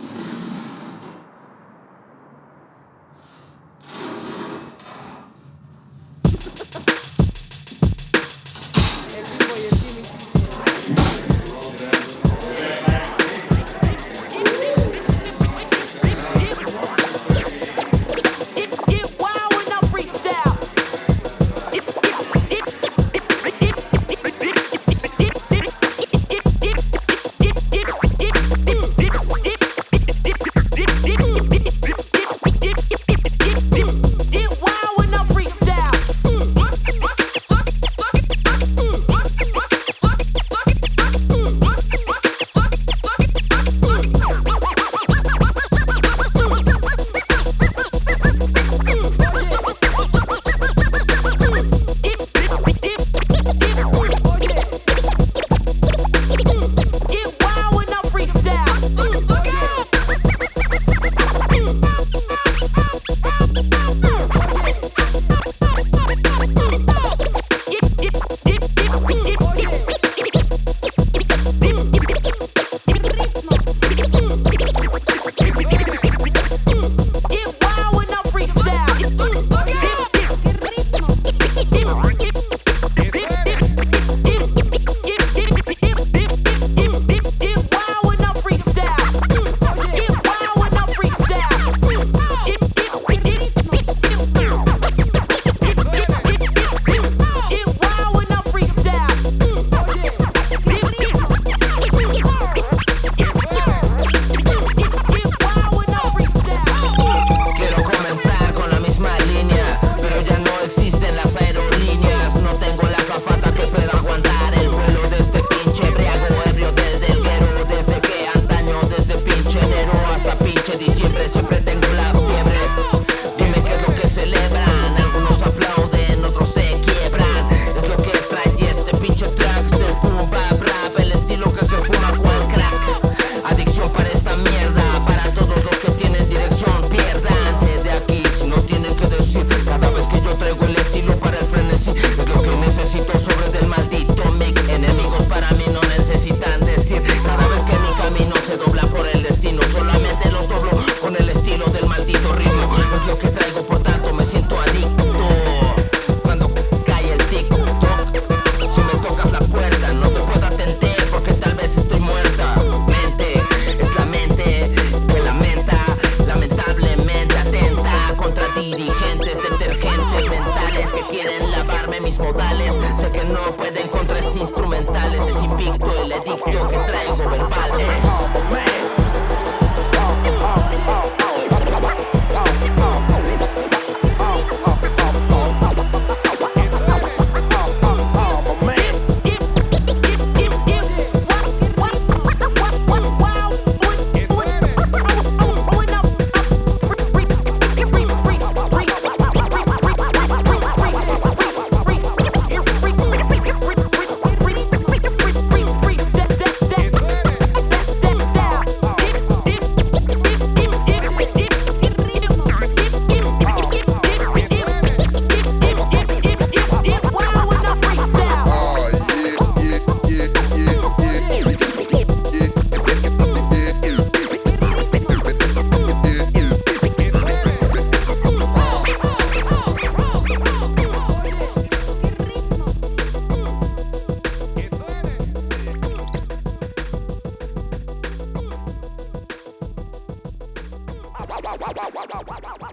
うん。mis modales. Sé que no pueden contra instrumentales Es invicto el edicto que traigo verbal. Eh. wow, wow, wow, wow.